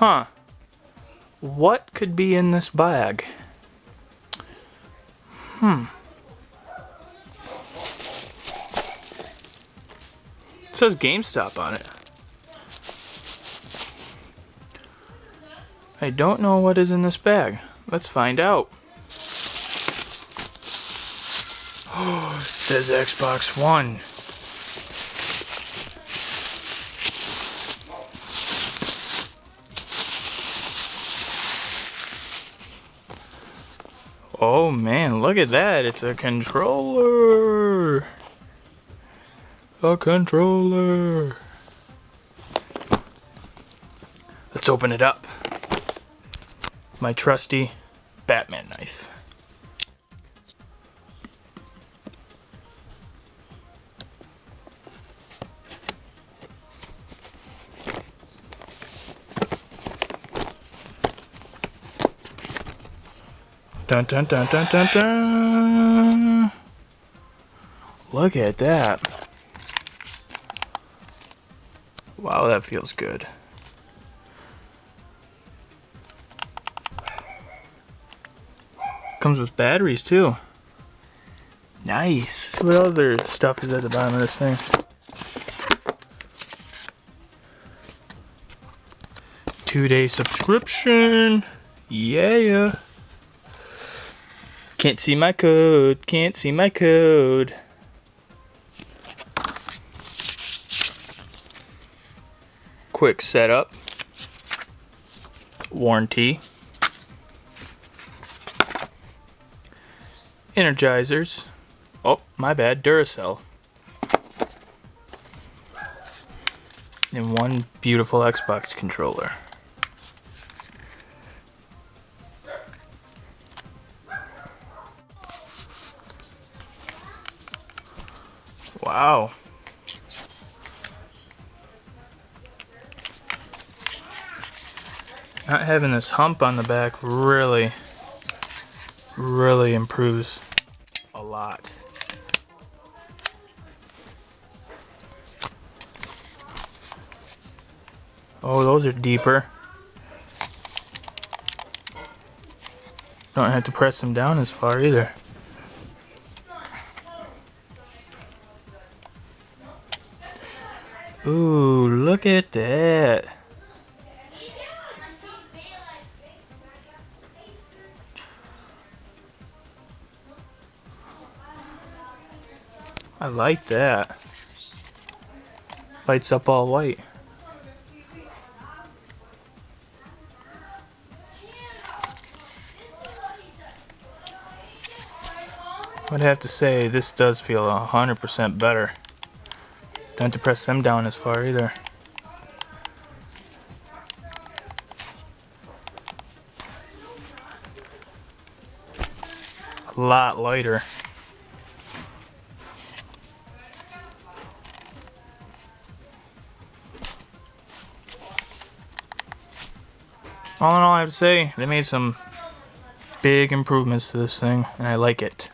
Huh. What could be in this bag? Hmm. It says GameStop on it. I don't know what is in this bag. Let's find out. Oh, it says Xbox One. Oh man, look at that. It's a controller. A controller. Let's open it up. My trusty Batman knife. Dun dun dun dun dun dun. Look at that. Wow, that feels good. Comes with batteries too. Nice. what other stuff is at the bottom of this thing. Two day subscription. Yeah. Can't see my code. Can't see my code. Quick setup. Warranty. Energizers. Oh, my bad. Duracell. And one beautiful Xbox controller. Wow. Not having this hump on the back really, really improves a lot. Oh, those are deeper. Don't have to press them down as far either. Ooh, look at that. I like that. Lights up all white. I'd have to say this does feel 100% better. Don't have to press them down as far either. A lot lighter. All in all, I have to say, they made some big improvements to this thing, and I like it.